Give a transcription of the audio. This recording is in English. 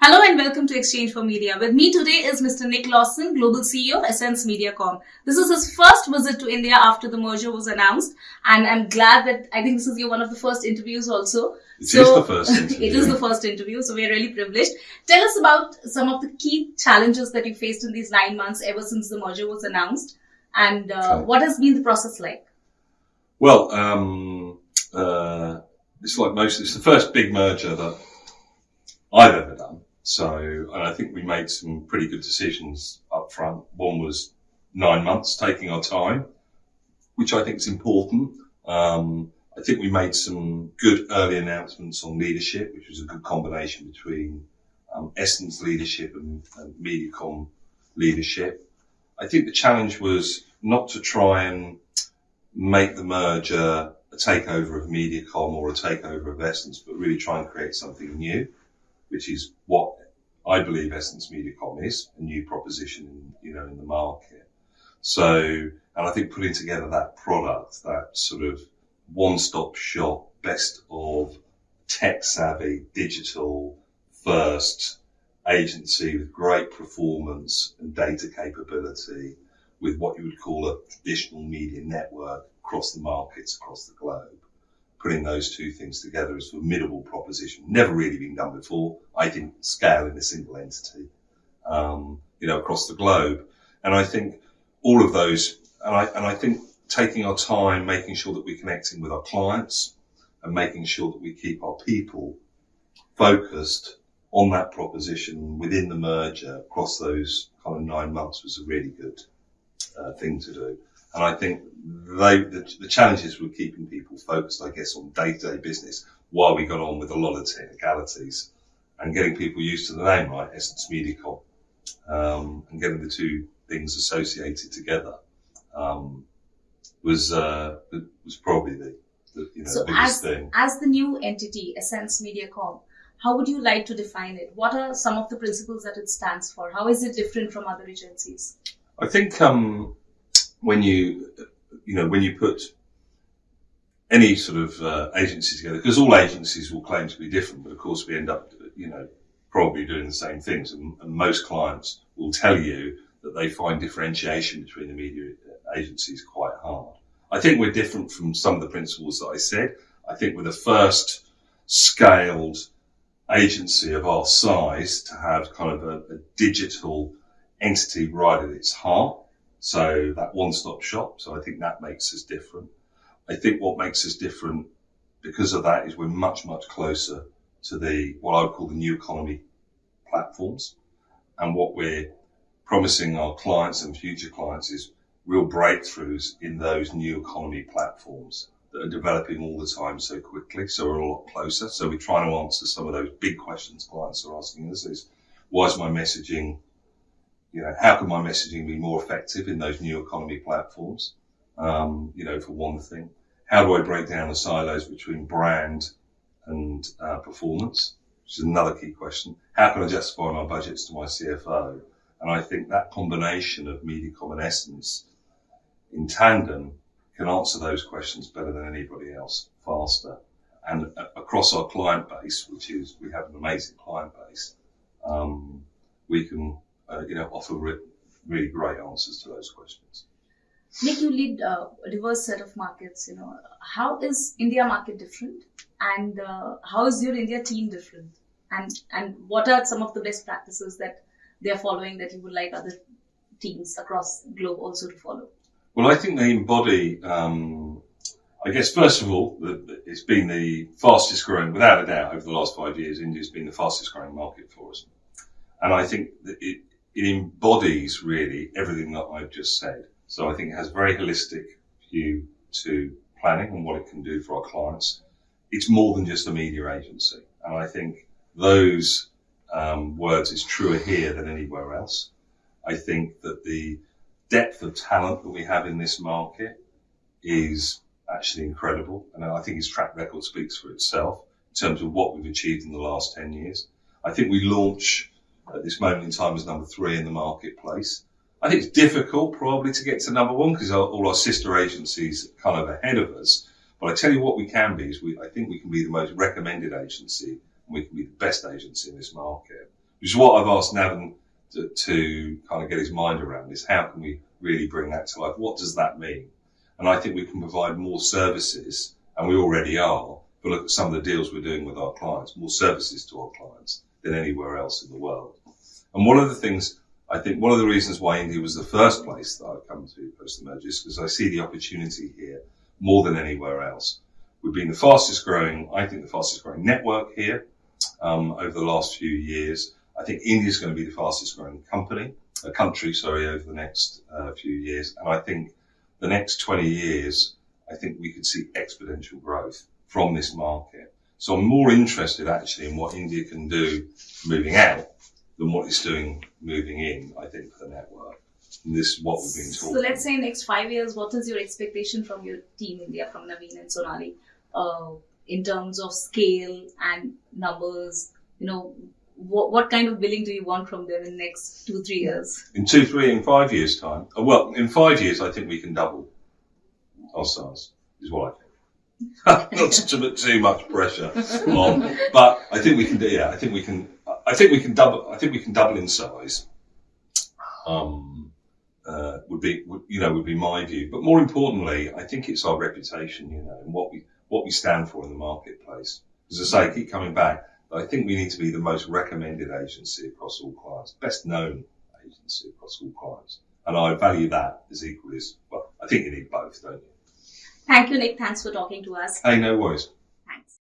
Hello and welcome to exchange4media. With me today is Mr. Nick Lawson, Global CEO of Essence Mediacom. This is his first visit to India after the merger was announced, and I'm glad that I think this is your one of the first interviews also. It so, is the first interview. it is the first interview, so we're really privileged. Tell us about some of the key challenges that you faced in these nine months ever since the merger was announced, and uh, what has been the process like? Well, um, uh, it's like most. It's the first big merger that I've ever done. So, and I think we made some pretty good decisions up front. One was nine months, taking our time, which I think is important. Um, I think we made some good early announcements on leadership, which was a good combination between um, Essence leadership and, and Mediacom leadership. I think the challenge was not to try and make the merger a takeover of Mediacom or a takeover of Essence, but really try and create something new which is what I believe Essence Mediacom is, a new proposition, you know, in the market. So, and I think putting together that product, that sort of one-stop shop, best of tech savvy, digital first agency with great performance and data capability with what you would call a traditional media network across the markets across the globe putting those two things together is a formidable proposition. Never really been done before. I think scale in a single entity, um, you know, across the globe. And I think all of those, and I, and I think taking our time, making sure that we're connecting with our clients and making sure that we keep our people focused on that proposition within the merger across those kind of nine months was a really good uh, thing to do. And I think they, the, the challenges were keeping people focused, I guess, on day to day business while we got on with a lot of technicalities and getting people used to the name, right? Essence Mediacom, um, and getting the two things associated together, um, was, uh, was probably the, the you know, so biggest as, thing. As the new entity, Essence Mediacom, how would you like to define it? What are some of the principles that it stands for? How is it different from other agencies? I think, um, when you, you know, when you put any sort of uh, agency together, because all agencies will claim to be different, but of course we end up, you know, probably doing the same things. And, and most clients will tell you that they find differentiation between the media agencies quite hard. I think we're different from some of the principles that I said. I think we're the first scaled agency of our size to have kind of a, a digital entity right at its heart. So that one-stop shop. So I think that makes us different. I think what makes us different because of that is we're much, much closer to the, what I would call the new economy platforms. And what we're promising our clients and future clients is real breakthroughs in those new economy platforms that are developing all the time so quickly. So we're a lot closer. So we're trying to answer some of those big questions clients are asking us is, why is my messaging you know, how can my messaging be more effective in those new economy platforms? Um, you know, for one thing, how do I break down the silos between brand and uh, performance? Which is another key question. How can I justify my budgets to my CFO? And I think that combination of Mediacom and Essence in tandem can answer those questions better than anybody else, faster. And uh, across our client base, which is, we have an amazing client base, um, we can uh, you know, offer re- really great answers to those questions. Nick, you lead uh, a diverse set of markets. You know, how is India market different, and uh, how is your India team different, and and what are some of the best practices that they are following that you would like other teams across the globe also to follow? Well, I think they embody. Um, I guess first of all, the, it's been the fastest growing, without a doubt, over the last five years. India's been the fastest growing market for us, and I think that it, it embodies really everything that I've just said. So I think it has a very holistic view to planning and what it can do for our clients. It's more than just a media agency. And I think those um, words is truer here than anywhere else. I think that the depth of talent that we have in this market is actually incredible. And I think his track record speaks for itself in terms of what we've achieved in the last 10 years. I think we launch at this moment in time as number three in the marketplace. I think it's difficult probably to get to number one because all our sister agencies are kind of ahead of us. But I tell you what we can be is we, I think we can be the most recommended agency and we can be the best agency in this market, which is what I've asked Navin to, to kind of get his mind around is how can we really bring that to life? What does that mean? And I think we can provide more services and we already are. But look at some of the deals we're doing with our clients, more services to our clients than anywhere else in the world. And one of the things I think one of the reasons why India was the first place that I've come to post the is because I see the opportunity here more than anywhere else. We've been the fastest growing, I think the fastest growing network here um, over the last few years. I think India is going to be the fastest growing company, a country, sorry, over the next uh, few years. And I think the next 20 years, I think we could see exponential growth from this market. So I'm more interested actually in what India can do moving out than what it's doing moving in, I think, for the network. And this is what we've been talking So let's say in next five years, what is your expectation from your team India, from Navin and Sonali, uh, in terms of scale and numbers? You know, what, what kind of billing do you want from them in the next two, three years? In two, three, in five years' time. Uh, well, in five years, I think we can double our size, is what I think. Not to put too much pressure on, but I think we can do. Yeah, I think we can. I think we can double. I think we can double in size. Um, uh, would be, would, you know, would be my view. But more importantly, I think it's our reputation, you know, and what we what we stand for in the marketplace. As I say, I keep coming back. I think we need to be the most recommended agency across all clients, best known agency across all clients, and I value that as equally as well. I think you need both, don't you? Thank you, Nick. Thanks for talking to us. Hey, no worries. Thanks.